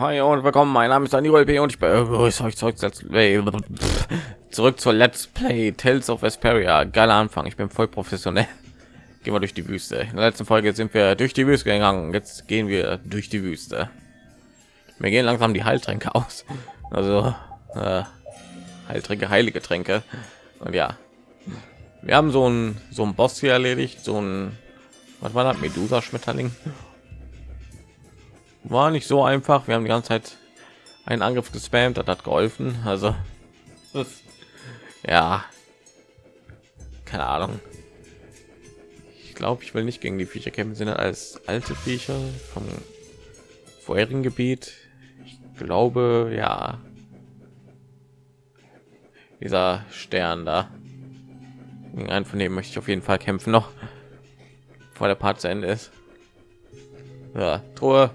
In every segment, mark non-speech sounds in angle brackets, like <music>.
Hi und willkommen. Mein Name ist Daniel P. und ich begrüße euch zurück, zurück zur Let's Play Tales of Vesperia. Geiler Anfang. Ich bin voll professionell. <laughs> Gehen wir durch die Wüste. In der letzten Folge sind wir durch die Wüste gegangen. Jetzt gehen wir durch die Wüste. Wir gehen langsam die Heiltränke aus. Also äh, Heiltränke, heilige Tränke. Und ja, wir haben so ein so ein Boss hier erledigt. So ein was war das? Medusa Schmetterling war nicht so einfach. Wir haben die ganze Zeit einen Angriff gespammt, das hat geholfen. Also ja, keine Ahnung. Ich glaube, ich will nicht gegen die Viecher kämpfen, sind als alte Viecher vom vorherigen Gebiet. Ich glaube, ja. Dieser Stern da. Einen von denen möchte ich auf jeden Fall kämpfen noch, vor der Part zu Ende ist. Ja, Truhe.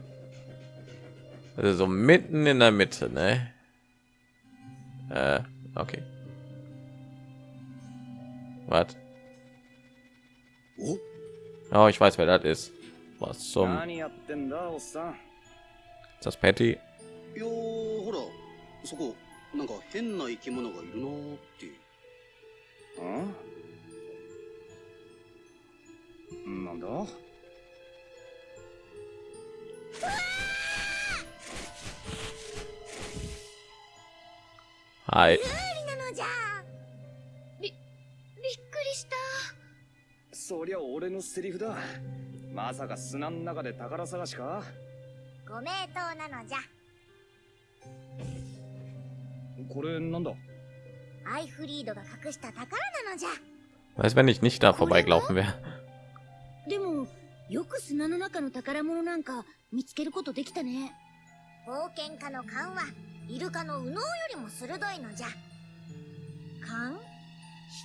Also so mitten in der Mitte, ne? Äh, okay. Was? Oh, ich weiß, wer das ist. Was zum? Ist das Patty? よーほらそこなんか変な生き物がいるなーってんなんだ Hi. なのじゃびびっくりした。そりゃ俺のセリフだ。まさか砂の中で宝探しか？ご名答なのじゃ。これなんだ？アイフリードが隠した宝なのじゃ。Was, wenn ich nicht da vorbeigelaufen wäre? <laughs> でもよく砂の中の宝物なんか見つけることできたね。冒険家の勘はイルカの右脳よりも鋭いのじゃ。勘？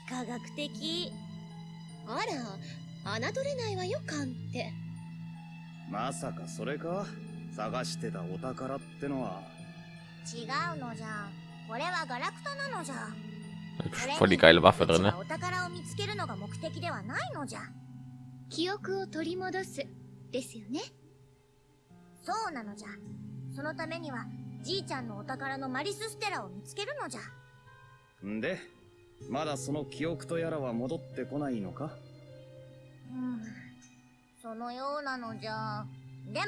非科学的？あら侮れないわよ勘って。まさかそれか？探してたお宝ってのは。違うのじゃ。これはガラクタなのじゃ。Voll die geile Waffe drin, ne? お宝を見つけるのが目的ではないのじゃ。記憶を取り戻す。ですよね。そうなのじゃ。そのためにはじいちゃんのお宝のマリスステラを見つけるのじゃ。んでまだその記憶とやらは戻ってこないのか？うん。そのようなのじゃ。でも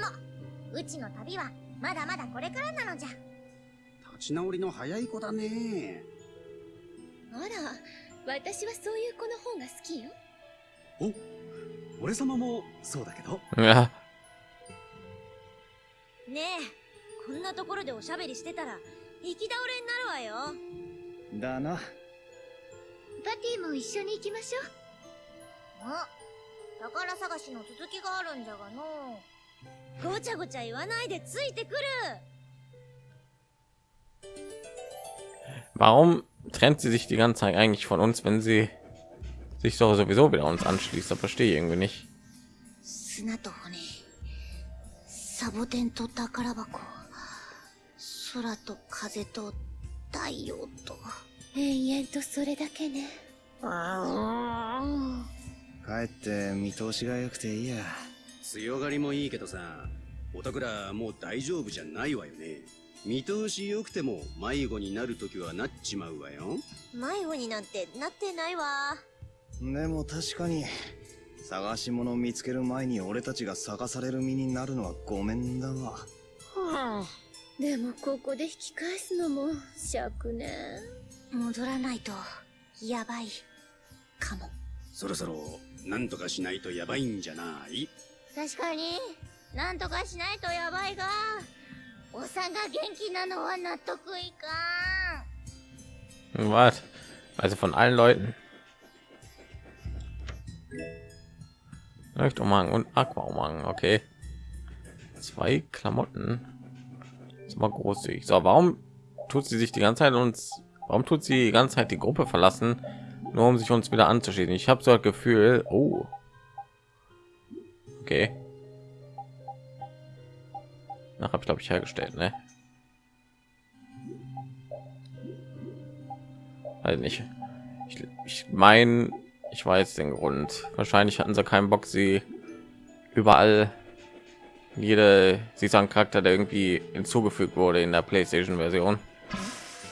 うちの旅はまだまだこれからなのじゃ。立ち直りの早い子だね。あら私はそういう子の方が好きよ。お俺様もそうだけど。ねえこんなところでおしゃべりしてたら行き倒れになるわよだなパティも一緒に行きましょあ宝探しの続きがあるんじゃがのうごちゃごちゃ言わないでついてくる warum trennt sie sich die ganze Zeit eigentlich von uns, wenn sie sich doch sowieso wieder uns anschließt? Das verstehe ich irgendwie nicht. 砂と骨サボテンと宝箱 空と風と太陽と。延々とそれだけね。帰って見通しが良くていいや。強がりもいいけどさおたくらもう大丈夫じゃないわよね。見通し良くても迷子になるときはなっちまうわよ。迷子になんてなってないわ。でも確かに探し物見つける前に俺たちが探される身になるのはごめんだわでもここで引き返すのも尺ね戻らないとやばいかもそろそろなんとかしないとやばいんじゃない？確かになんとかしないとやばいがおさが元気なのは納得いかん Was? Also von allen Leuten? Leuchtumhang und Aquaumhang, okay. Zwei Klamotten. Das war großzügig. So, warum tut sie sich die ganze Zeit uns? Warum tut sie die ganze Zeit die Gruppe verlassen, nur um sich uns wieder anzuschließen? Ich habe so das Gefühl, oh, okay. Nach habe ich glaube ich hergestellt, ne? Also nicht. Ich, ich meine, ich weiß den Grund. Wahrscheinlich hatten sie keinen Bock, sie überall jede sie Charakter, der irgendwie hinzugefügt wurde in der PlayStation Version.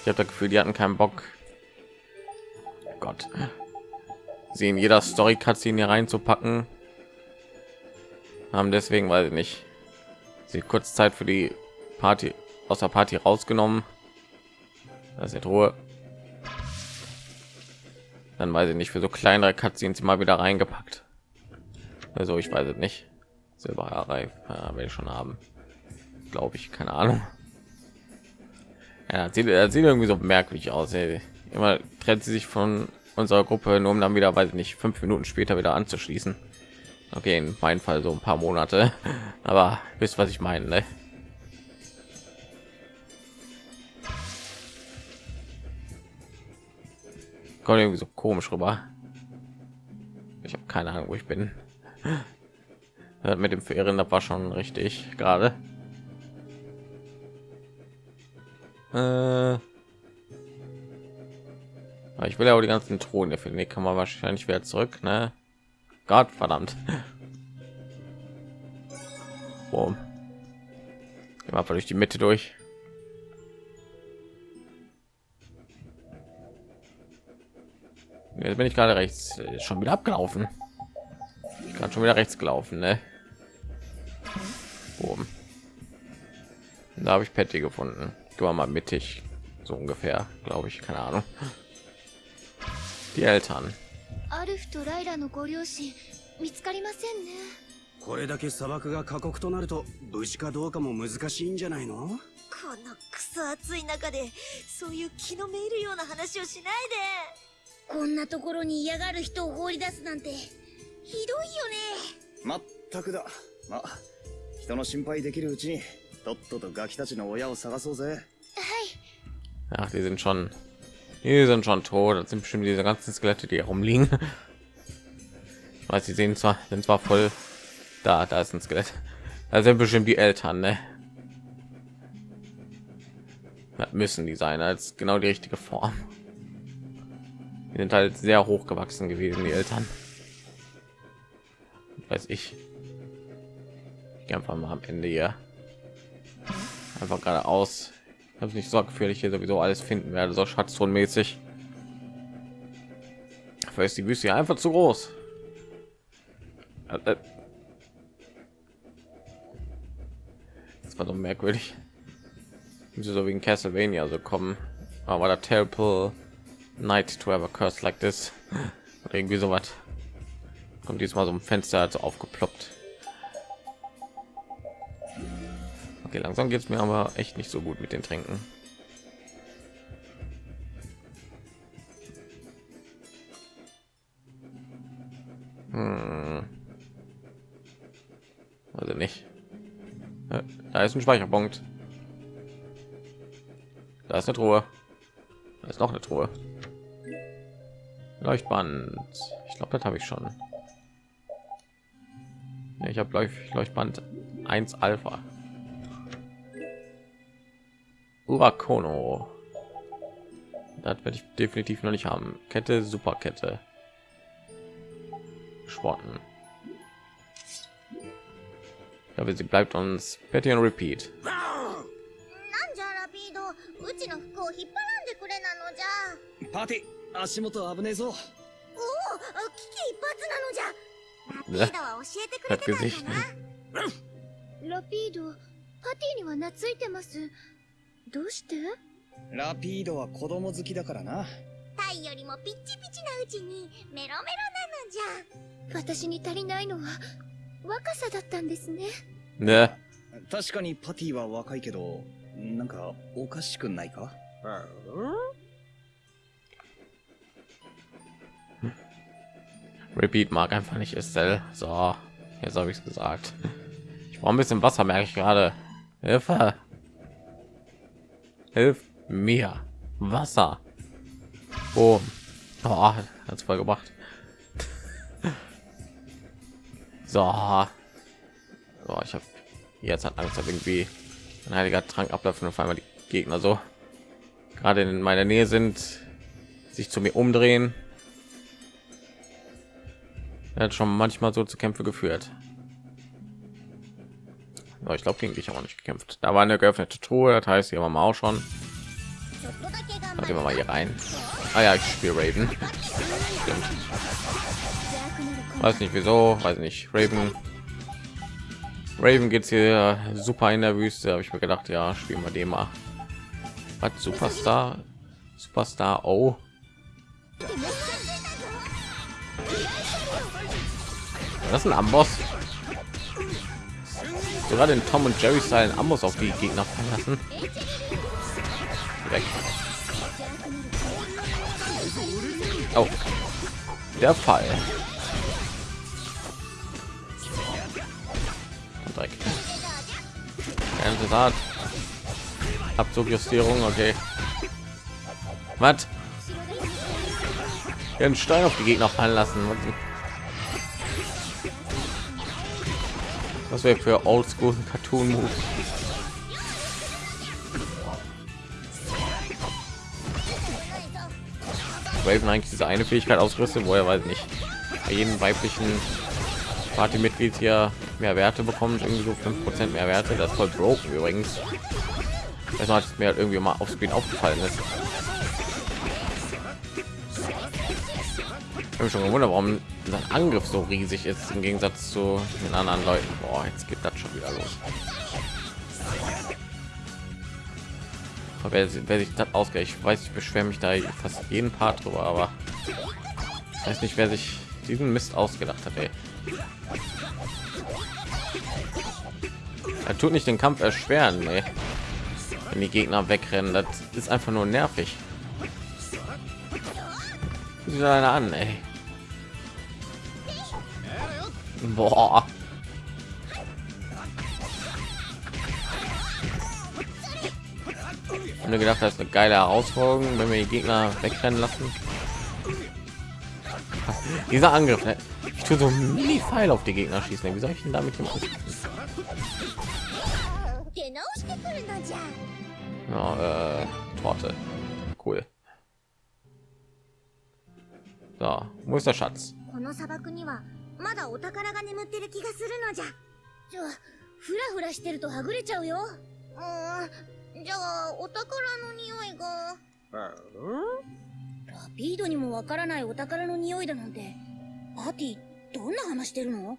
Ich habe das Gefühl, die hatten keinen Bock. Gott, sie in jeder Story Cutscene hier reinzupacken, haben deswegen, weil ich nicht, sie kurz Zeit für die Party aus der Party rausgenommen. Das ist Ruhe. Dann weiß ich nicht für so kleinere Cutscenes mal wieder reingepackt. Also ich weiß es nicht. Silberreif ja, will ich schon haben. Glaube ich, keine Ahnung. Ja, sieht, sieht irgendwie so merkwürdig aus. Ey. Immer trennt sie sich von unserer Gruppe, nur um dann wieder, weiß ich nicht, fünf Minuten später wieder anzuschließen. Okay, in meinem Fall so ein paar Monate, <laughs> aber wisst was ich meine. Ne? Kommt irgendwie so komisch rüber. Ich habe keine Ahnung, wo ich bin. Mit dem Verehren, das war schon richtig gerade. Äh, ich will ja auch die ganzen Thronen finden. Die kann man wahrscheinlich wieder zurück, ne? Gott verdammt. <laughs> Boom. Immer durch die Mitte durch. Jetzt bin ich gerade rechts schon wieder abgelaufen. Ich kann schon wieder rechts gelaufen, ne? Boom. Da habe ich Patty gefunden. Gehen wir mal mittig, so ungefähr, glaube ich, keine Ahnung. Die Eltern. これだけ砂漠が過酷となると無事かどうかも難しいんじゃないの？このクソ暑い中でそういう気のめいるような話をしないでこんなところに嫌がる人を放り出すなんてひどいよねまったくだま人の心配できるうちにとっととガキたちの親を探そうぜ Ach, die sind schon, die sind schon tot. Das sind bestimmt diese ganzen Skelette, die herumliegen. Ich weiß, sie sehen zwar, sind zwar voll da, da ist ein Skelett. Da sind bestimmt die Eltern, ne? Das müssen die sein als genau die richtige Form. Die sind halt sehr hoch gewachsen gewesen, die Eltern. Weiß ich. Ich einfach mal am Ende hier. Einfach geradeaus. Habe nicht so gefährlich hier sowieso alles finden werde so schatztonmäßig dafür ist die wüste einfach zu groß. Äh, äh. das war so merkwürdig. Müsste so wie in castlevania so kommen. Aber der temple night to have a curse like this? <laughs> Oder irgendwie so was kommt diesmal so ein fenster also aufgeploppt Okay, langsam geht es mir aber echt nicht so gut mit den Tränken. Hm. Also nicht. Äh, da ist ein Speicherpunkt. Da ist eine Truhe. Da ist noch eine Truhe. Leuchtband. Ich glaube, das habe ich schon. Ich habe Leuchtband 1 Alpha. Urakono. Das werde ich definitiv noch nicht haben. Kette, Superkette. Sporten. Ja, sie bleibt uns Betty und Repeat. なんじゃラピードうちの服を引っ張らんでくれなのじゃパーティ足元危ねえぞおお危機一髪なのじゃラピードは教えてくれてたんだなラピードパティには懐いてます どうしてラピードは子供好きだからなタイよりもピッチピチなうちにメロメロなのじゃ私に足りないのは若さだったんですね Ne? 確かにパティは若いけどなんかおかしくないか Repeat mag einfach nicht Estelle. So, jetzt habe ich es gesagt. Ich brauche ein bisschen Wasser, merke ich gerade. Hilfe! Hilf mir! Wasser! Oh, oh hat's voll gebracht. <laughs> So. so ich habe jetzt hat Angst, dass irgendwie ein heiliger Trank ablaufen und auf einmal die Gegner so gerade in meiner Nähe sind, sich zu mir umdrehen. Er hat schon manchmal so zu Kämpfe geführt ich glaube gegen dich auch nicht gekämpft. Da war eine geöffnete truhe das heißt hier haben wir auch schon. Da gehen wir mal hier rein. Ah ja ich spiele raven. Stimmt. weiß nicht wieso weiß nicht. Raven. Raven es hier super in der wüste habe ich mir gedacht ja spielen wir dem mal. Hat superstar? Superstar oh das ist ein amboss? Sogar den Tom und Jerry Style Amboss auf die Gegner verlassen. Weg. Oh, der Fall. Dreck. Art. Abzugjustierung, okay. Was? Einen Stein auf die Gegner fallen lassen. Was wäre für Oldschool Cartoon Moves? Raven eigentlich diese eine Fähigkeit ausgerüstet, wo er weiß nicht bei jedem weiblichen Partymitglied hier mehr Werte bekommt, irgendwie so 5% mehr Werte. Das ist voll broken übrigens. Das hat mir halt irgendwie mal auf Speed aufgefallen ist. Habe schon gewundert, warum sein Angriff so riesig ist im Gegensatz zu den anderen Leuten. Boah, jetzt geht das schon wieder los. Wer, wer sich das ausgeht, ich weiß, ich beschwere mich da fast jeden Part drüber, aber ich weiß nicht, wer sich diesen Mist ausgedacht hat. Ey. Er tut nicht den Kampf erschweren, ey. wenn die Gegner wegrennen. Das ist einfach nur nervig. Einer an, ey. Boah. Ich mir gedacht, das ist eine geile Herausforderung, wenn wir die Gegner wegrennen lassen. <laughs> Dieser Angriff, ne? ich tue so mini Pfeil auf die Gegner schießen. Wie soll ich denn damit machen? Ja, äh, Torte, cool. So, wo ist der Schatz? まだお宝が眠ってる気がするのじゃ。じゃあフラフラしてるとはぐれちゃうよ。うんじゃあお宝の匂いが。ラピードにもわからないお宝の匂いだなんて。パーティーどんな話してるの？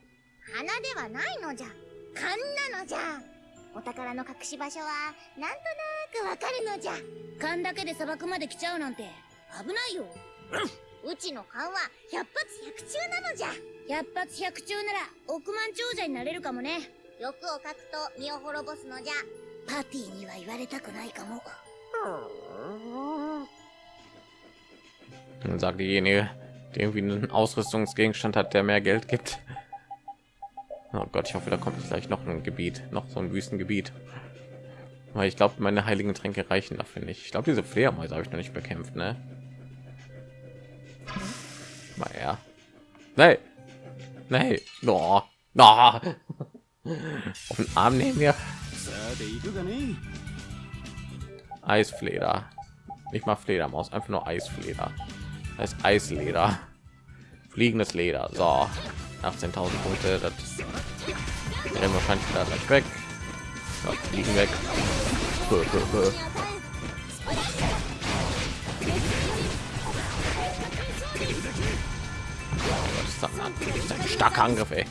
花ではないのじゃ。勘なのじゃ。お宝の隠し場所はなんとなくわかるのじゃ。勘だけで砂漠まで来ちゃうなんて危ないよ。うちの勘は百発百中なのじゃ 百発百中なら億万長者になれるかもね欲を書くと身を滅ぼすのじゃパーティーには言われたくないかも Dann sagt diejenige, die irgendwie einen Ausrüstungsgegenstand hat, der mehr Geld gibt. Oh Gott, ich hoffe, da kommt nicht gleich noch ein Gebiet, noch so ein Wüstengebiet. Weil ich glaube, meine heiligen Tränke reichen dafür nicht. Ich glaube, diese Fledermäuse habe ich noch nicht bekämpft, ne? Naja. Nee. Nee. No. No. Auf den Arm nehmen wir. Eisfleder. Nicht mal Fledermaus, einfach nur Eisfleder. Das heißt Eisleder. Fliegendes Leder. So. 18.000 Punkte. Das rennen wahrscheinlich da gleich weg. Ja, fliegen weg. Ein, starker Angriff, ey.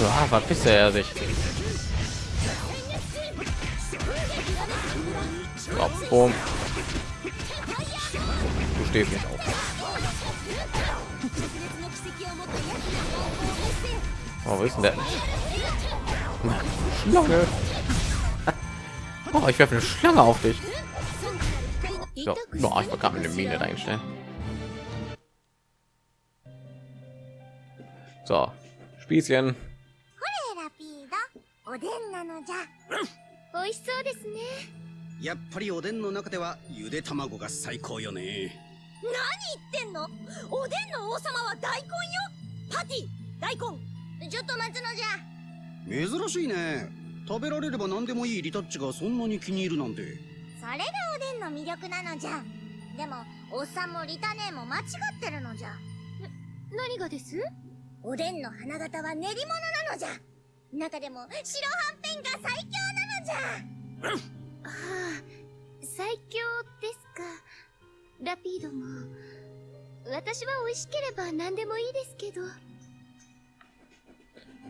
Ja, verpisst er sich. So, boom. Du stehst nicht auf. Oh, wo ist denn der? Schlange. Oh, ich werfe eine Schlange auf dich. So, oh, ich bekam eine Mine einstellen. So, Spießchen. ラピードおでんなのじゃ。<coughs> 美味しそうですね。やっぱりおでんの中ではゆで卵が最高よね。何言ってんの？おでんの王様は大根よ。パティ大根。ちょっと待つのじゃ。珍しいね。食べられれば何でもいいリタッチがそんなに気に入るなんて。それがおでんの魅力なのじゃ。でもおっさんもリタネーも間違ってるのじゃ。何がです？おでんの花形は練り物なのじゃ中でも白はんぺんが最強なのじゃはあ最強ですかラピードも私は美味しければ何でもいいですけど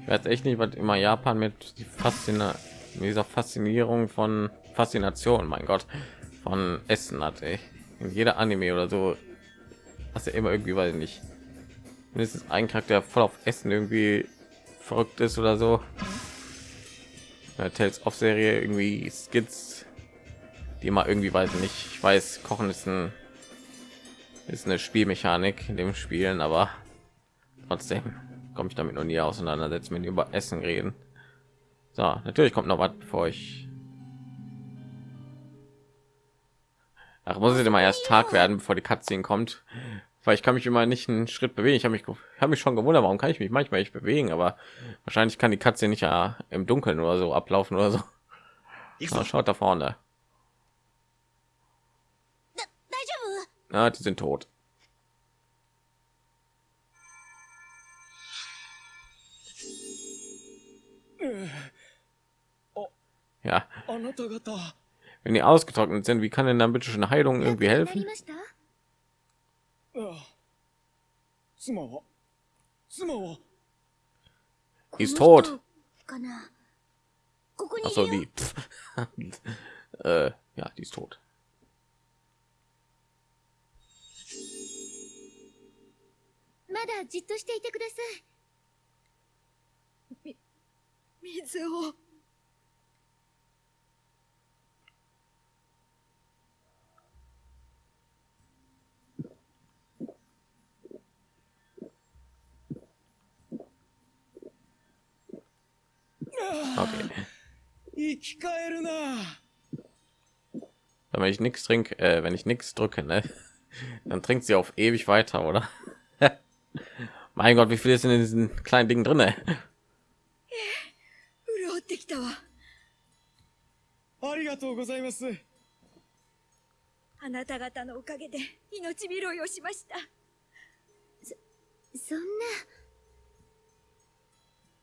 Ich weiß echt nicht, was immer Japan mit die Faszina mit dieser Faszinierung von Faszination, mein Gott, von Essen hat. Ey. In jeder Anime oder so hast du immer irgendwie, weiß ich nicht, mindestens ein Charakter der voll auf Essen irgendwie verrückt ist oder so. Ja, Tales of Serie irgendwie Skits, die immer irgendwie, weiß ich nicht, ich weiß, Kochen ist ein ist eine Spielmechanik in dem Spielen, aber trotzdem komme ich damit noch nie auseinandersetzen, wenn über Essen reden. So, natürlich kommt noch was, bevor ich. Ach, muss es immer erst Tag werden, bevor die Cutscene kommt, weil ich kann mich immer nicht einen Schritt bewegen. Ich habe mich, habe mich schon gewundert, warum kann ich mich manchmal nicht bewegen, aber wahrscheinlich kann die Katze nicht ja im Dunkeln oder so ablaufen oder so. Na, schaut da vorne. Na, ah, die sind tot. Ja. Oh, oh, Wenn die ausgetrocknet sind, wie kann denn dann bitte schon Heilung irgendwie helfen? 妻は妻は He's tot. ここに Achso, die. äh, ja, die ist tot. Mada, じっとしていてください。み、水を。Wenn ich nichts trinke, äh, wenn ich nichts drücke, ne, <laughs> dann trinkt sie auf ewig weiter, oder? <laughs> mein Gott, wie viel ist denn in diesen kleinen Dingen drin? 潤ってきたわありがとうございますあなた方のおかげで命拾いをしましたそん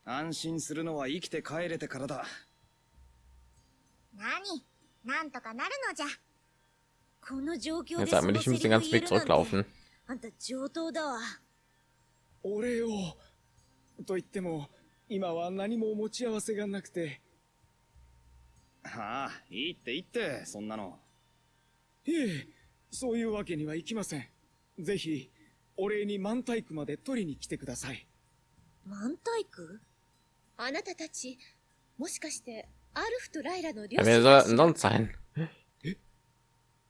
な安心するのは生きて帰れてからだ 何？なんとかなるのじゃ。この状況 Jetzt で sagen wir nicht, ich muss den ganzen Weg zurücklaufen. あんた上等だわ。お礼を？と言っても今は何も持ち合わせがなくて。ああいいっていいってそんなの。いえそういうわけにはいきません。ぜひお礼に満体区まで取りに来てください。満体区あなたたちもしかしてアルフとライラの両親 sein? え？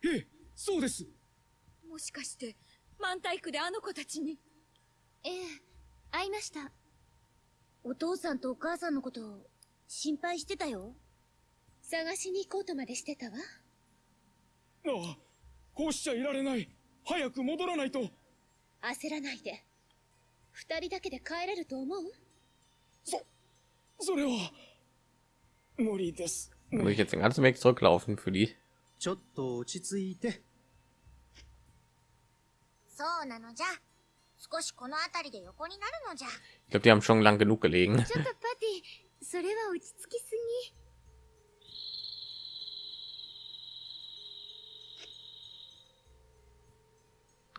え？そうです。もしかして満体区であの子たちに？ええ会いました。お父さんとお母さんのことを心配してたよ。探しに行こうとまでしてたわ。ああこうしちゃいられない。早く戻らないと。焦らないで。二人だけで帰れると思う？そそれは 無理です Muss ich jetzt den ganzen Weg zurücklaufen für die? ちょっと落ち着いてそうなのじゃ少しこの辺りで横になるのじゃ Ich glaube, die haben schon lang genug gelegen. ちょっとパティそれは落ち着きすぎ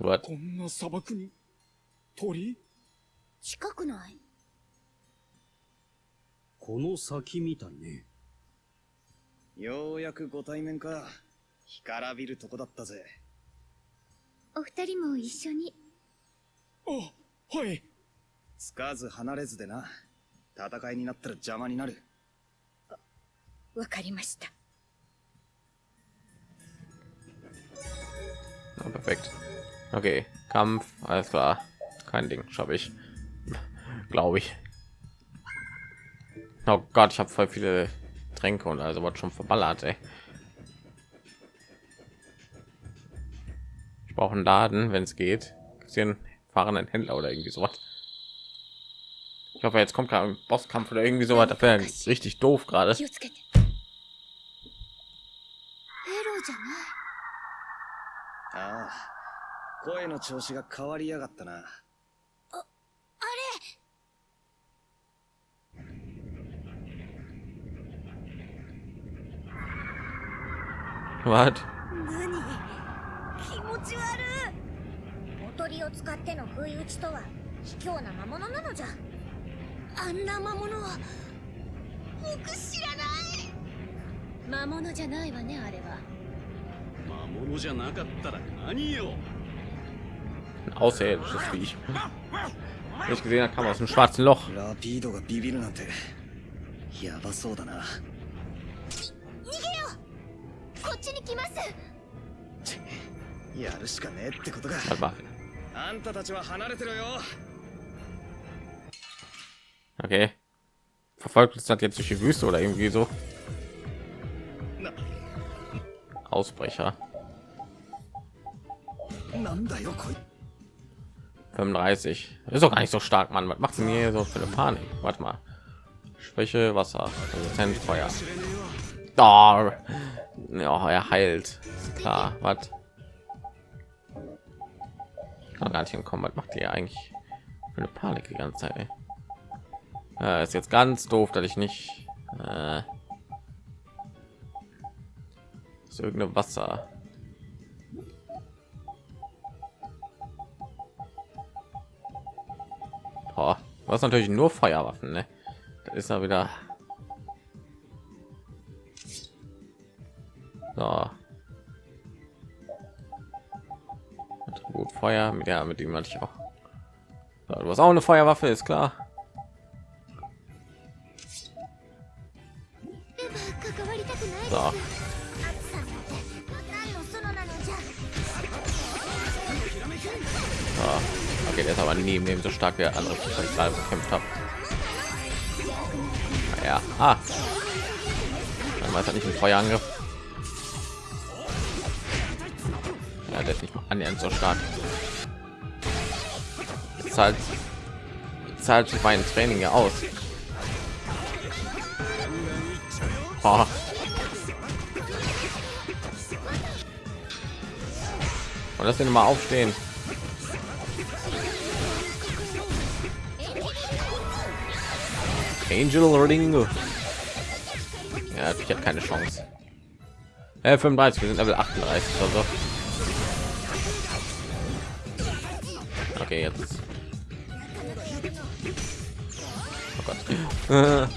What? こんな砂漠に鳥近くないこの先みたいね ようやくご対面か干からびるとこだったぜお二人も一緒にあはいつかず離れずでな戦いになったら邪魔になるわかりました Ja, perfekt. Okay, Kampf, alles klar. Kein Ding, schaffe ich. Glaube ich. Oh Gott, ich habe voll viele Tränke und also was schon verballert, ey. Ich brauche einen Laden, wenn es geht. Gibt's hier einen fahrenden Händler oder irgendwie sowas. Ich hoffe, jetzt kommt gerade ein Bosskampf oder irgendwie sowas. Das wäre richtig doof gerade. 気をつけてペロじゃないああ声の調子が変わりやがったな 何？気持ち悪い。おとりを使っての不意打ちとは卑怯な魔物なのじゃ。あんな魔物は僕知らない。魔物じゃないわねあれは。魔物じゃなかったら何よ。Außerirdisches Viech. Wie ich. Gesehen habe, kam aus dem schwarzen Loch. ラピードがビビるなんてやばそうだな やるしかねえってことか Warte mal. あんたたちは離れてろよ Okay. Verfolgt uns das jetzt durch die Wüste oder irgendwie so? Ausbrecher. なんだよこい 35. Ist doch gar nicht so stark, Mann. Was macht denn hier so für eine Panik? Warte mal. Schwäche, Wasser, Resistenz, Feuer. Oh. Ja, er heilt. Ist klar. Was? Kann gar nicht hinkommen. Was macht ihr eigentlich für eine Panik die ganze Zeit? Ja, ist jetzt ganz doof, dass ich nicht äh, ist irgendeine Wasser. Boah, hast natürlich nur Feuerwaffen, ne? Das ist ja wieder. Feuer. Ja, mit dem hatte ich auch. So, du hast auch eine Feuerwaffe, ist klar. So. So. Okay, der ist aber neben dem so stark wie der andere, ich gerade gekämpft habe. Ja, ah. Dann weiß er halt nicht ein Feuerangriff. Ja, der ist nicht mal annähernd so stark. Jetzt zahlt, zahlt sich mein Training ja aus. Oh. Und das denn mal aufstehen. Angel Ringo. Ja, ich habe keine Chance. Äh, 35, wir sind Level 38 oder so. Ah.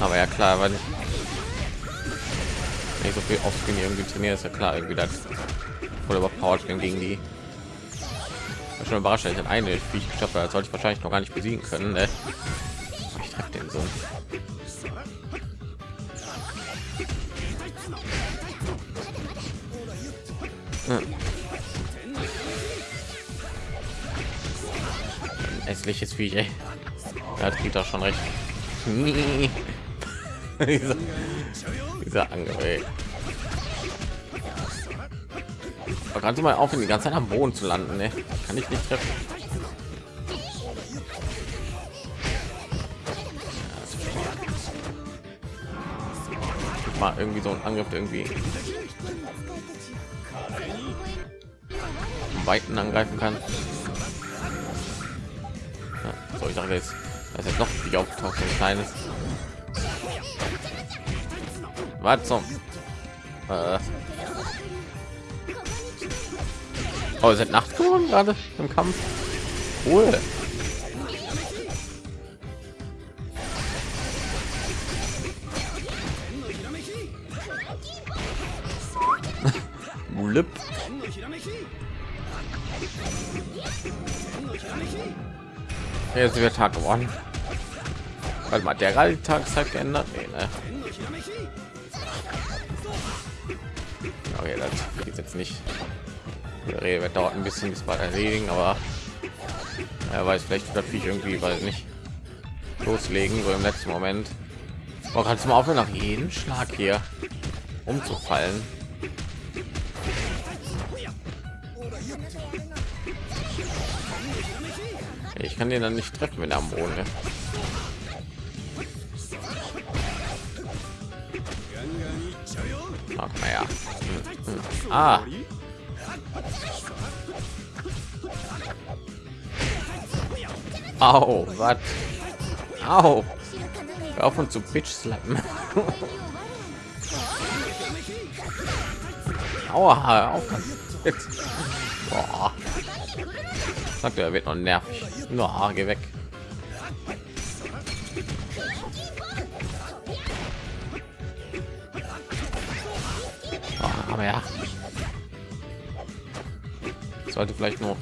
Aber ja klar, weil ich so viel Offscreen irgendwie trainiere, ist ja klar irgendwie das voll überpowered bin gegen die. Bin schon überrascht, ich eine Viech geschafft. Das sollte ich wahrscheinlich noch gar nicht besiegen können. Ne? Ich treffe den so. Hässliches Viech, ey. Das geht doch schon recht. <laughs> dieser, dieser Angriff. Kannst du mal auf, die ganze Zeit am Boden zu landen, ne? Kann ich nicht treffen. Mal irgendwie so ein Angriff irgendwie weiten angreifen kann. So, ich dachte jetzt, das ist noch wie aufgetaucht, ein kleines. Was zum? Äh. Oh, ist Nacht geworden gerade im Kampf. Cool. Jetzt wird Tag geworden. Weil mal der gerade die geändert. Nee, ne? Okay, das geht jetzt nicht. Die Rede dauert ein bisschen bis bald erledigen, aber er weiß vielleicht wird ich irgendwie, weil nicht loslegen so im letzten Moment. Oh, kannst du mal aufhören, nach jedem Schlag hier umzufallen? Kann den dann nicht treffen, wenn er am Boden ist. Ach, naja. Hm, hm. Ah. Au, was? Au. Hör auf und zu Bitch slappen. Aua, auf. Jetzt. Boah. Sagt er, wird noch nervig. No, geh weg. Oh, aber ja. Sollte vielleicht noch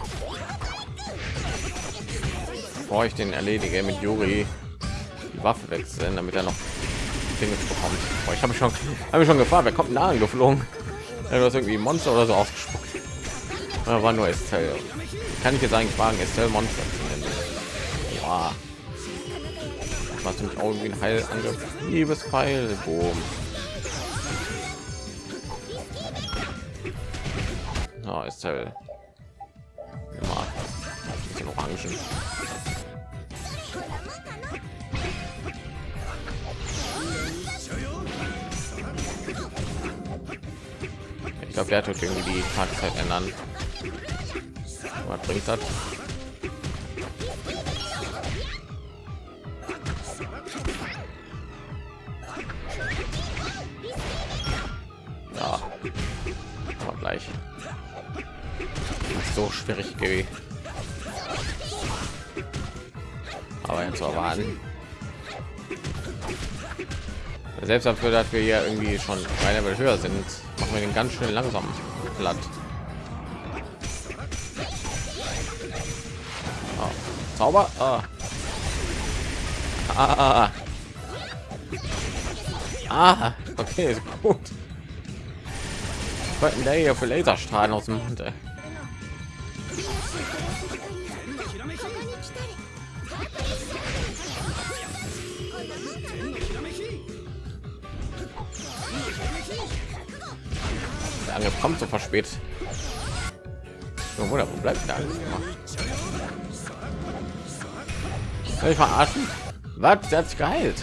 bevor ich den erledige mit Juri die Waffe wechseln, damit er noch Dinge bekommt. Boah, ich habe schon habe schon gefragt, wer kommt da angeflogen? Ja, du hast irgendwie Monster oder so ausgespuckt. Da war nur Estelle. Kann ich jetzt eigentlich fragen, Estelle Monster zu nennen? Wow. Was nämlich auch irgendwie ein Heilangriff. Liebes Pfeil. Boom. Oh, Estelle. Immer. Bisschen Orangen. Ich glaube, der tut irgendwie die Tageszeit ändern. Was bringt das? Ja, aber gleich. So schwierig gewesen. Aber jetzt erwarten. Selbst dafür, dass wir hier irgendwie schon ein Level höher sind, machen wir den ganz schön langsam platt. Zauber. Ah. Ah. ah. Okay, ist gut. Was der hier für Laserstrahlen aus dem Mund? Ey? Der Angriff kommt so verspätet. Oder wo bleibt der Angriff Soll ich verarschen? Was? Der hat sich geheilt.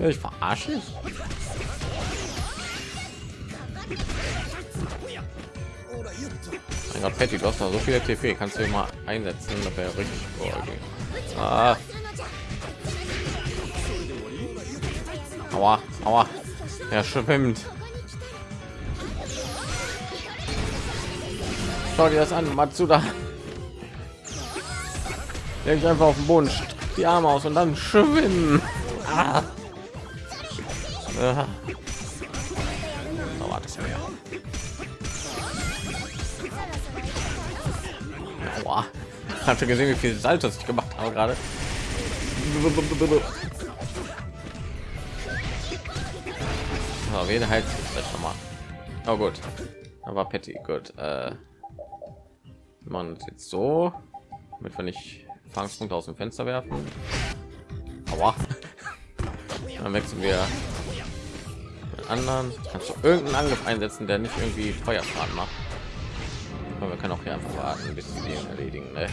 Ich verarschen? Mein Gott, Patty, du hast noch so viele TP. Kannst du mal einsetzen? Das wäre richtig cool. Okay. Ah. Aua, aua. Er schwimmt. Schau dir das an, Matsuda. Leg einfach auf den Boden, die Arme aus und dann schwimmen. Ah. Ah. Oh, warte. Aua. Du gesehen, wie viel Saltos ich gemacht habe gerade? So, wen halt das schon mal. Oh gut. Aber Patty, gut. Äh, man jetzt so, mit wenn ich Fangspunkte aus dem Fenster werfen. Aua. <laughs> Dann wechseln wir anderen. Kannst du irgendeinen Angriff einsetzen, der nicht irgendwie Feuerschaden macht. Aber wir können auch hier einfach warten, bis sie den erledigen. Ne?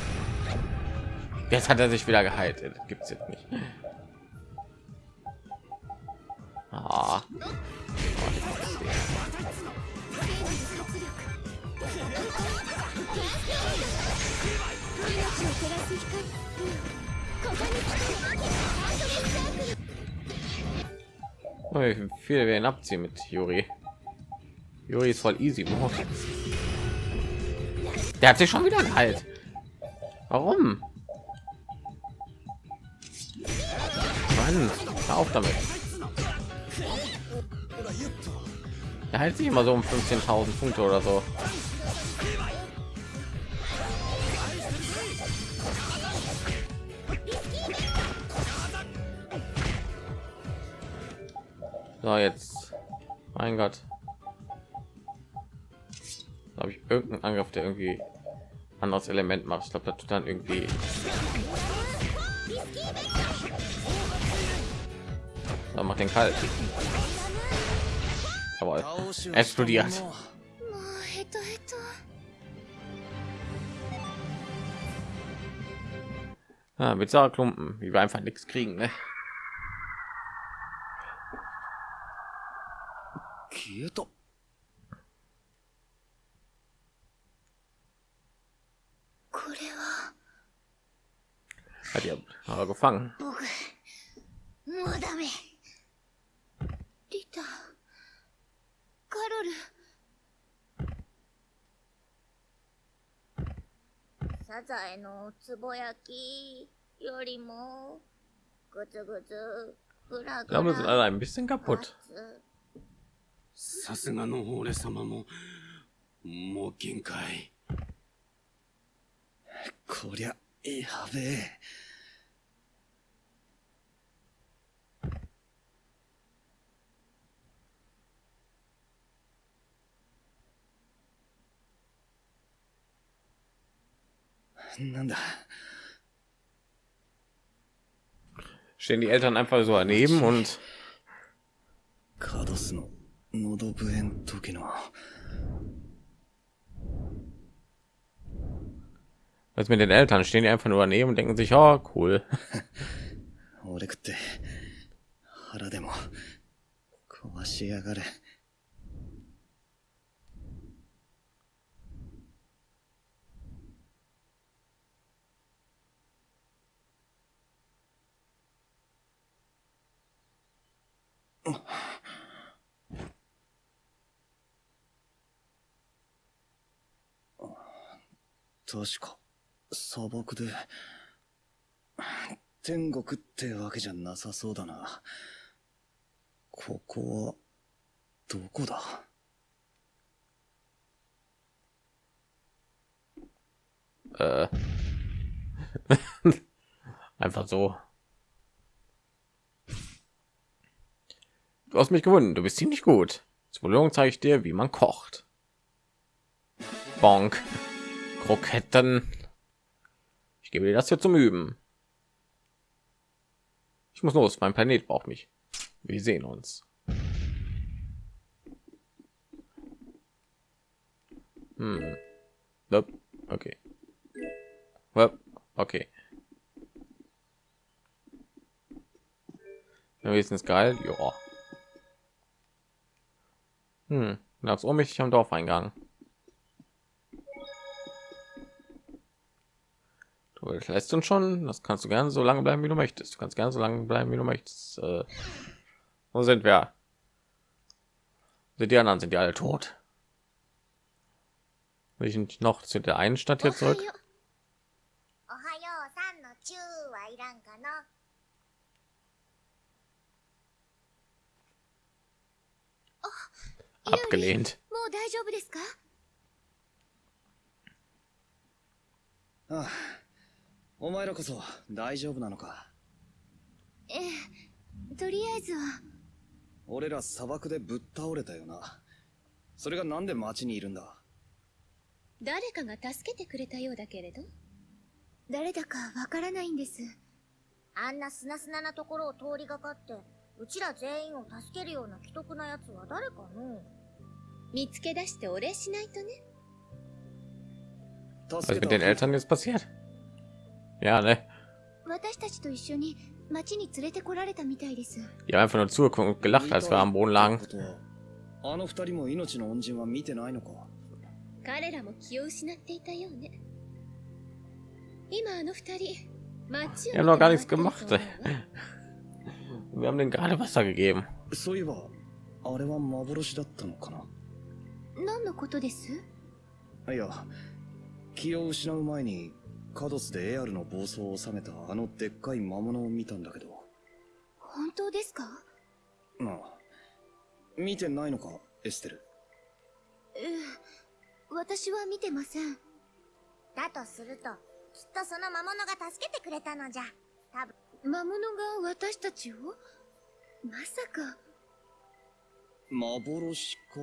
Jetzt hat er sich wieder geheilt. Gibt es jetzt nicht. Ah. Wie viel wir ihn abziehen mit Juri. Juri ist voll easy mode. Der hat sich schon wieder geheilt. Warum? Mann, auf damit. Er hält sich immer so um 15.000 Punkte oder so. So, jetzt. Mein Gott. Habe ich irgendeinen Angriff, der irgendwie anderes Element macht. Ich glaube, das tut dann irgendwie. So, macht den kalt. Aber explodiert. Ja, bizarre Klumpen, wie wir einfach nichts kriegen, ne? ュート。これは。ありゃ、あごファン。僕、もうダメ。リタ、カロル。サザエのつぼ焼きよりも、ぐつぐつ、ぐらぐら。ラムズ、あら、ein bisschen kaputt。さすがの俺様ももう限界こりゃやべえなんだ Stehen die Eltern einfach so daneben und カドスの 喉笛ん時の was mit den Eltern stehen die einfach nur daneben und denken sich, oh cool. 俺食って腹でも 確か砂漠で天国ってわけじゃなさそうだなここはどこだ Äh. <laughs> einfach so. Du hast mich gewonnen. Du bist ziemlich gut. Zur Belohnung zeige ich dir, wie man kocht. Bonk. Kroketten. Ich gebe dir das hier zum Üben. Ich muss los. Mein Planet braucht mich. Wir sehen uns. Hm. Okay. Okay. Wenigstens geil. Ja. Hm. Nachts ohnmächtig am Dorfeingang. das lässt uns schon das kannst du gerne so lange bleiben wie du möchtest. Du kannst gerne so lange bleiben wie du möchtest. Äh, wo sind wir? Sind die anderen sind die alle tot? Will ich noch zu der einen stadt hier zurück? Abgelehnt. お前らこそ大丈夫なのか？ええとりあえずは。俺ら砂漠でぶっ倒れたよな。それがなんで町にいるんだ？誰かが助けてくれたようだけれど。誰だかわからないんです。あんなすなすななところを通りがかってうちら全員を助けるような既得なやつは誰かの？見つけ出してお礼しないとね。Was ist mit den Eltern jetzt passiert? Ja, ne? 私たちと一緒に町に連れてこられたみたいです Die haben einfach nur zugeguckt und gelacht, als wir am Boden lagen. ことはあの二人も命の恩人は見てないのか彼らも気を失っていたようね今あの二人町を Die haben noch gar nichts 見て回 gemacht. って<laughs> ると思うわ Wir haben denen gerade Wasser gegeben. そういえばあれは幻だったのかな何のことですいや気を失う前に カドスでエアルの暴走を収めたあのでっかい魔物を見たんだけど。本当ですか？なあ見てないのかエステル。ええ私は見てません。だとするときっとその魔物が助けてくれたのじゃ。多分。魔物が私たちを？まさか。幻か？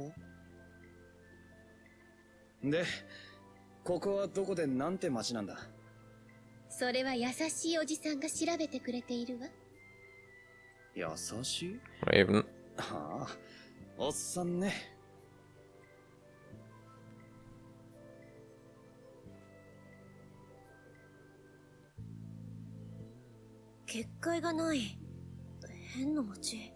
でここはどこでなんて町なんだ？それは優しいおじさんが調べてくれているわ。優しい？Raven. はあおっさんね。結界がない。変な街。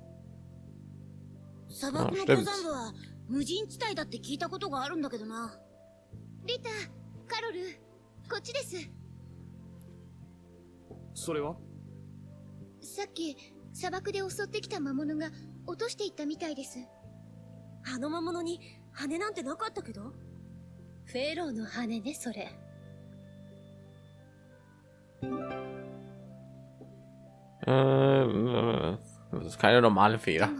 砂漠の Ah, 登.山部は無人地帯だって聞いたことがあるんだけどな。リタカロルこっちですそれは？さっき砂漠で襲ってきた魔物が落としていったみたいです。あの魔物に羽なんてなかったけど？フェローの羽ねそれ。Äh, das ist keine normale で Feder. も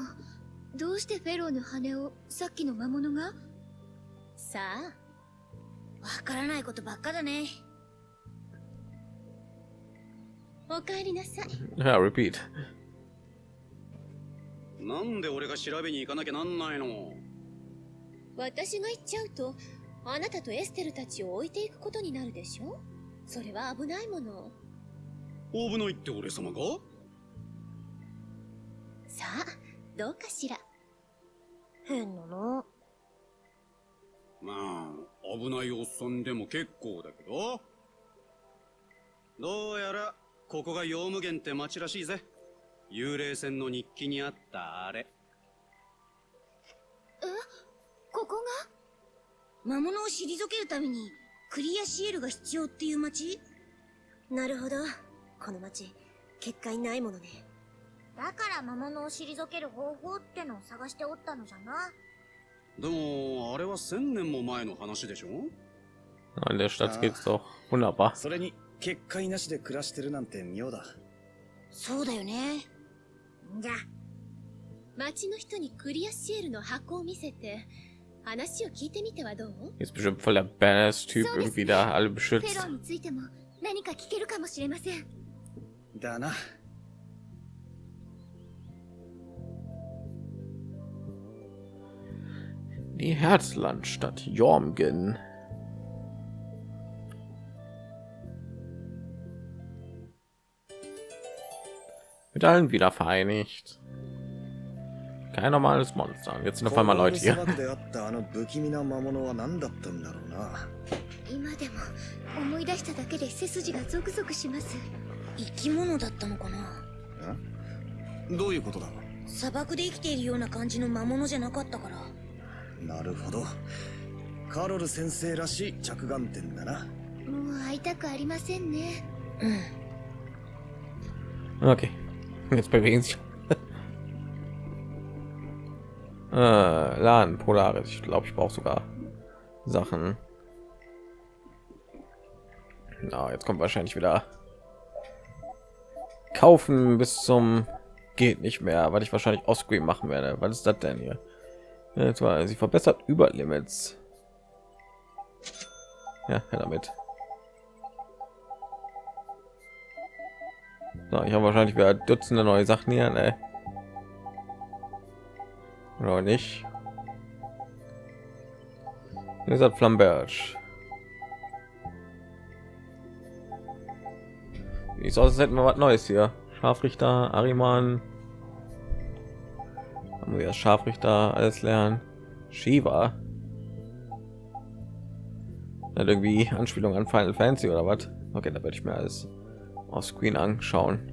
どうしてフェローの羽をさっきの魔物がさあわからないことばっかだねお帰りなさい。Ja, repeat. なんで俺が調べに行かなきゃなんないの？私が行っちゃうとあなたとエステルたちを置いていくことになるでしょ？それは危ないもの。危ないって俺様が？さあどうかしら？変なの。まあ、危ないおっさんでも結構だけど。どうやら、ここがヨウム源って町らしいぜ。幽霊船の日記にあったあれ。ここが？魔物を退けるためにクリアシエルが必要っていう町？なるほど。この町結界ないものね。だから魔物を退ける方法ってのを探しておったのじゃな。でも、あれは千年も前の話でしょ？In der Stadt geht's doch wunderbar. それに結界なしで暮らしてるなんて妙だそうだよねじゃ町の人にクリアシエルの箱を見せて話を聞いてみてはどう Ist bestimmt voll der Badass-Typ, So irgendwie da alle フェロ beschützt. ーについても何か聞けるかもしれませんだな Die Herzlandstadt Jormgen. Mit allen wieder vereinigt. Kein normales Monster. Und Jetzt sind auf einmal Leute 砂 hier. 漠であったあの不気味な魔物は何だったんだろうな今でも思い出しただけで背筋がゾクゾクします生き物だったのかなどういうことだ砂漠で生きているような感じの魔物じゃなかったからなるほどカロル先生らしい着眼点だなもう会いたくありませんねうん Okay. Jetzt bewegen sich. <laughs> äh, Laden, Polaris. Ich glaube, ich brauche sogar Sachen. Na, jetzt kommt wahrscheinlich wieder kaufen bis zum geht nicht mehr, weil ich wahrscheinlich Offscreen machen werde. Was ist das denn hier? Jetzt war sie verbessert über Limits. Ja, damit. So, ich habe wahrscheinlich wieder Dutzende neue Sachen hier, ne? Oder nicht? Ist das Flamberge. Wie es hätten wir was Neues hier? Scharfrichter, Ariman. Haben wir Scharfrichter alles lernen? Shiva. Hat irgendwie Anspielung an Final Fantasy oder was? Okay, da werde ich mir alles auf Screen anschauen.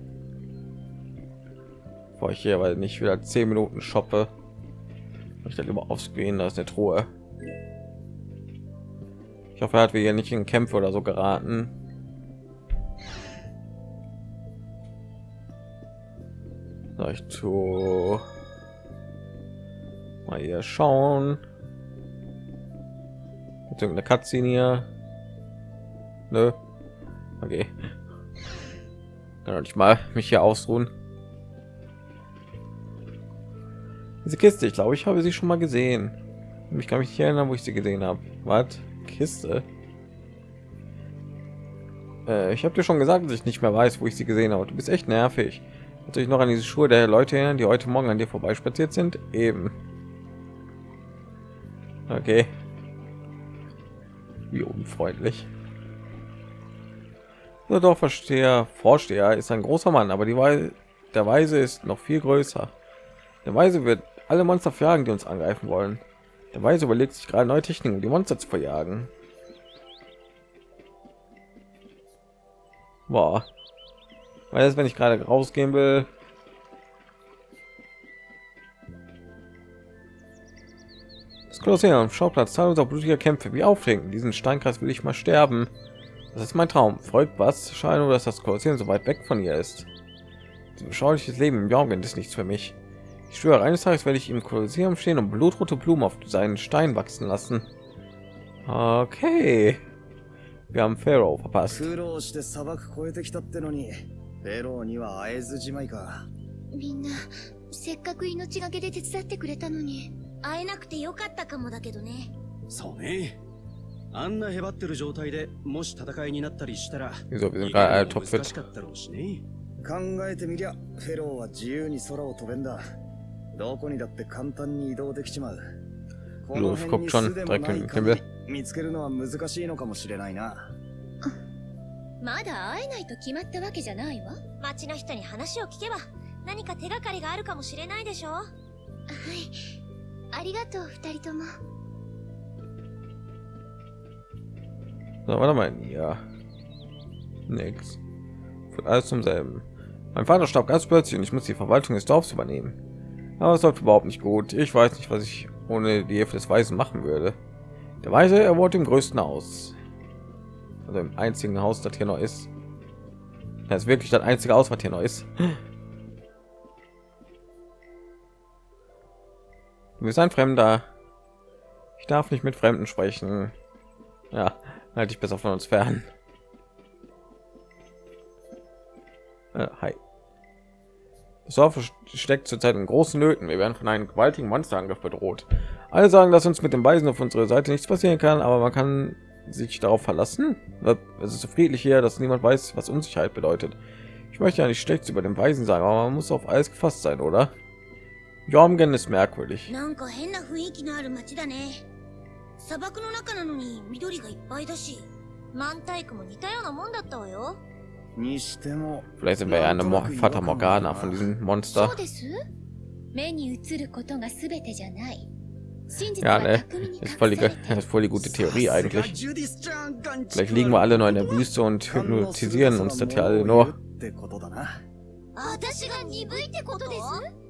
Bevor ich hier weil nicht wieder 10 Minuten shoppe. Ich dann immer auf Screen, da ist eine Truhe. Ich hoffe, er hat wir hier nicht in Kämpfe oder so geraten. Ich tu mal hier schauen. Mit irgendeine Cutscene hier. Nö. Okay. Kann doch nicht mal mich hier ausruhen. Diese Kiste, ich glaube, ich habe sie schon mal gesehen. Ich kann mich nicht erinnern, wo ich sie gesehen habe. Was? Kiste? Äh, ich habe dir schon gesagt, dass ich nicht mehr weiß, wo ich sie gesehen habe. Du bist echt nervig. Dich noch an diese Schuhe der Leute erinnern, die heute Morgen an dir vorbeispaziert sind? Eben. Okay. Wie unfreundlich. Der Dorfversteher, Vorsteher ist ein großer Mann, aber die Weise, der Weise ist noch viel größer. Der Weise wird alle Monster verjagen, die uns angreifen wollen. Der Weise überlegt sich gerade neue Techniken, um die Monster zu verjagen. Boah. Weil das, wenn ich gerade rausgehen will. Das Kolosseum, Schauplatz zahlloser blutiger Kämpfe. Wie aufregend. Diesen Steinkreis will ich mal sterben. Das ist mein Traum. Freut was? Schade nur, dass das Kolosseum so weit weg von ihr ist. Ein beschauliches Leben im Jorgen ist nichts für mich. Ich schwöre, eines Tages werde ich im Kolosseum stehen und blutrote Blumen auf seinen Stein wachsen lassen. Okay. Wir haben Pharaoh verpasst. あんなへばってる状態でもし戦いになったりしたら äh. 難しかったろうしね考えてみりゃ、フェローは自由に空を飛べんだ。どこにだって簡単に移動できちまう。この Luft 辺 guckt に schon 巣でも direkt ない im 限り Himmel. 見つけるのは難しいのかもしれないな。まだ会えないと決まったわけじゃないわ。は町の人に話を聞けば何か手がかりがあるかもしれないでしょい。ありがとう、二人とも。So, warte mal, ja. Nix. Führt alles zum selben. Mein Vater starb ganz plötzlich und ich muss die Verwaltung des Dorfs übernehmen. Aber es läuft überhaupt nicht gut. Ich weiß nicht, was ich ohne die Hilfe des Weisen machen würde. Der Weise, er wohnt im größten Haus. Also im einzigen Haus, das hier noch ist. Das ist wirklich das einzige Haus, was hier noch ist. Du bist ein Fremder. Ich darf nicht mit Fremden sprechen. Ja, halte ich besser von uns fern. Äh, hi. Das Dorf steckt zurzeit in großen Nöten. Wir werden von einem gewaltigen Monsterangriff bedroht. Alle sagen, dass uns mit dem Weisen auf unserer Seite nichts passieren kann, aber man kann sich darauf verlassen. Es ist so friedlich hier, dass niemand weiß, was Unsicherheit bedeutet. Ich möchte ja nicht schlecht über den Weisen sagen, aber man muss auf alles gefasst sein, oder? Jormgen ist merkwürdig. 砂漠の中なのに緑がいっぱいだし満体区も似たようなもんだったわよ Vielleicht sind wir ja eine Mo Fata Morgana von diesem Monster. Ja, ne, ist voll, die, ist voll die gute Theorie eigentlich. Vielleicht liegen wir alle nur in der Wüste und hypnotisieren uns das ja alle nur. 私が鈍いってことです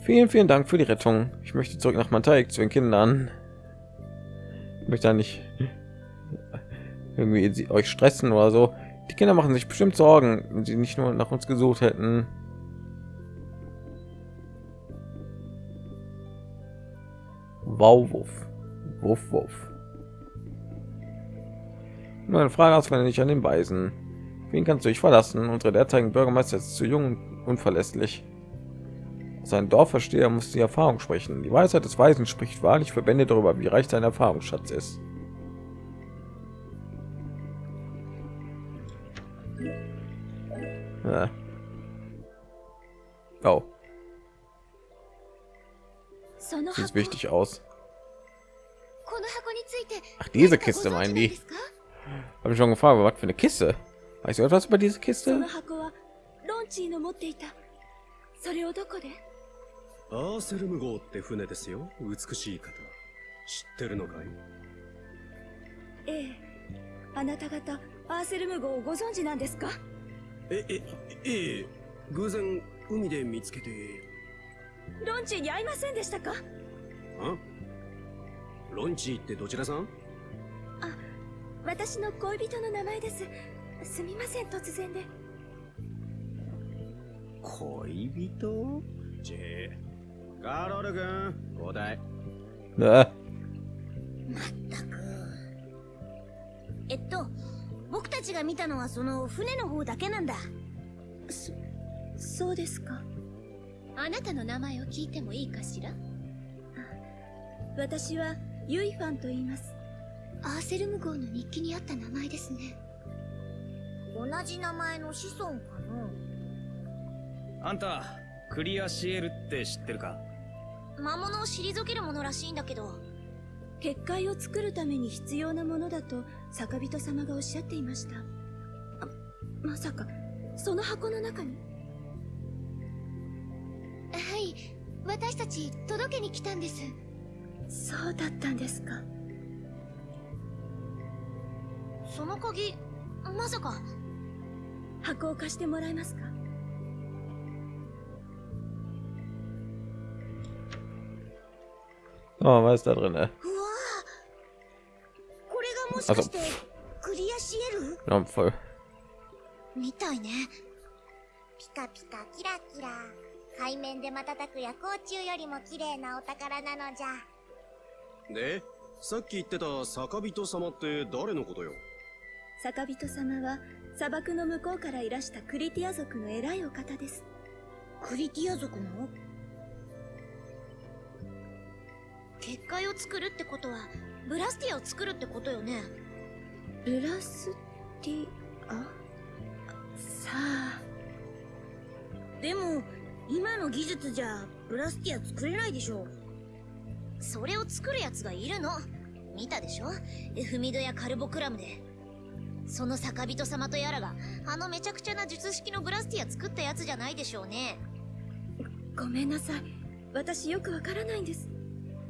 Vielen, vielen Dank für die Rettung. Ich möchte zurück nach Manteig zu den Kindern. Ich möchte da nicht irgendwie sie, euch stressen oder so. Die Kinder machen sich bestimmt Sorgen, wenn sie nicht nur nach uns gesucht hätten. Wow, wuff. Wuff, wuff. Nur eine Frage aus, wenn nicht an den Weisen. Wen kannst du dich verlassen? Unsere derzeitigen Bürgermeister ist zu jung und unverlässlich. Sein Dorfversteher muss die Erfahrung sprechen. Die Weisheit des Weisen spricht wahrlich für Bände darüber, wie reich sein Erfahrungsschatz ist. Ja. Oh. Sieht wichtig aus. Ach, diese Kiste meinen die. Habe ich schon gefragt, was für eine Kiste? Weißt du etwas über diese Kiste? アーセルム号って船ですよ。美しい方。知ってるのかい？ええ。あなた方アーセルム号をご存知なんですか？ええええ偶然海で見つけて。ロンチーに会いませんでしたか？あ？ロンチーってどちらさん？私の恋人の名前です。すみません突然で。恋人？ジェカロル君交代?まったく。えっと僕たちが見たのはその船の方だけなんだ。そうですか。あなたの名前を聞いてもいいかしら？私はユイファンと言います。アーセルム号の日記にあった名前ですね。同じ名前の子孫かあんた、クリアシエルって知ってるか？な魔物を退けるものらしいんだけど。結界を作るために必要なものだと坂人様がおっしゃっていました。あまさかその箱の中に？はい私たち届けに来たんです。そうだったんですか。その鍵まさか。箱を貸してもらえますか？Oh, was ist da drin? Ne? うわこれがもしかしてクリアシエル？Ja, voll. みたいね。ピカピカキラキラ。海面で瞬く夜光虫よりも綺麗なお宝なのじゃ。でさっき言ってた坂人様って誰のことよ？坂人様は砂漠の向こうからいらしたクリティア族の偉いお方です。クリティア族の？結界を作るってことはブラスティアを作るってことよね？ブラスティア？さあ。でも今の技術じゃブラスティア作れないでしょそれを作るやつがいるの？見たでしょ？エフミドやカルボクラムで。その坂人様とやらがあのめちゃくちゃな術式のブラスティア作ったやつじゃないでしょうね。ごめんなさい。私よくわからないんです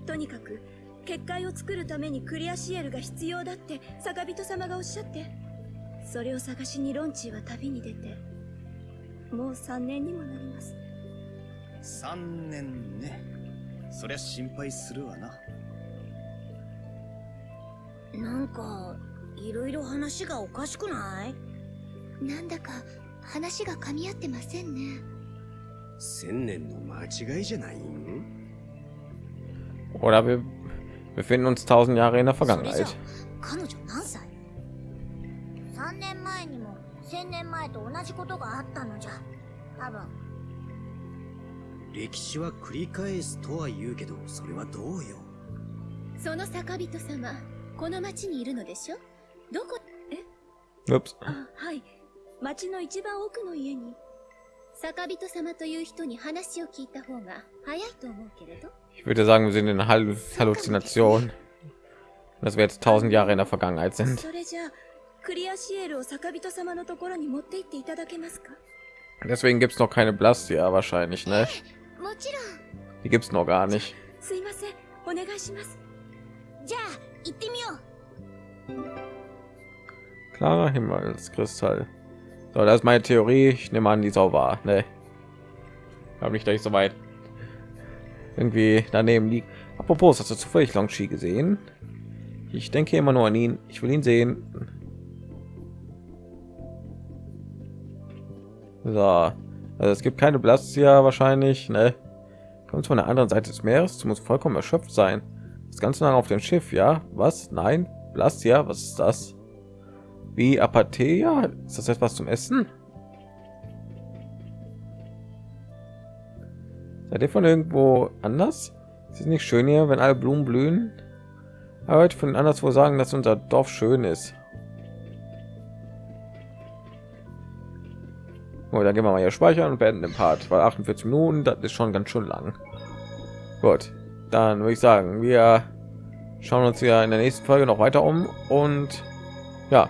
とにかく結界を作るためにクリアシエルが必要だって坂人様がおっしゃって。それを探しにロンチーは旅に出てもう3年にもなります。3年ね。そりゃ心配するわな。なんかいろいろ話がおかしくない？なんだか話が噛み合ってませんね。千年の間違いじゃない？ん Oder wir befinden uns tausend Jahre in der それじゃ Vergangenheit. 彼女何歳 ?3 年前にも1000年前と同じことがあったのじゃ多分歴史は繰り返すとは言うけどそれはどうよその坂人様この町にいるのでしょどこ Ups. あはい町の一番奥の家に坂人様という人に話を聞いた方が早いと思うけれど ich würde sagen, wir sind in Hall Halluzination. Dass wir jetzt tausend Jahre in der Vergangenheit sind. Deswegen gibt es noch keine blast ja wahrscheinlich, ne? Die gibt es noch gar nicht. Klarer Himmelskristall. So, das ist meine Theorie. Ich nehme an, die sau war. Ne, glaube nicht, dass ich so weit irgendwie daneben liegt. Apropos, hast du zufällig Longchi gesehen? Ich denke immer nur an ihn. Ich will ihn sehen. So, also es gibt keine Blastia wahrscheinlich. Ne? Kommt von der anderen Seite des Meeres. Du musst vollkommen erschöpft sein. Das ganze lange auf dem Schiff, ja? Was? Nein? Blastia? Was ist das? Wie Apatheia? Ist das etwas zum Essen? Seid ihr von irgendwo anders? Ist es nicht schön hier, wenn alle Blumen blühen? Aber heute von anderswo sagen, dass unser Dorf schön ist. Oh, dann gehen wir mal hier speichern und beenden den Part, weil 48 Minuten, das ist schon ganz schön lang. Gut, dann würde ich sagen, wir schauen uns ja in der nächsten Folge noch weiter um und ja,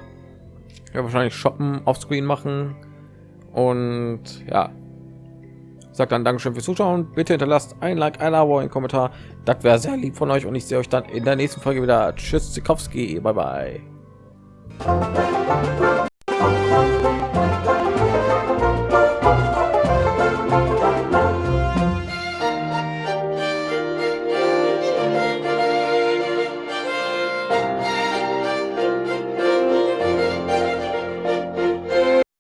ja wahrscheinlich shoppen auf Screen machen und ja, sagt dann Dankeschön fürs Zuschauen. Bitte hinterlasst ein Like, ein Abo, ein Kommentar. Das wäre sehr lieb von euch und ich sehe euch dann in der nächsten Folge wieder. Tschüss, Zikowski, bye bye.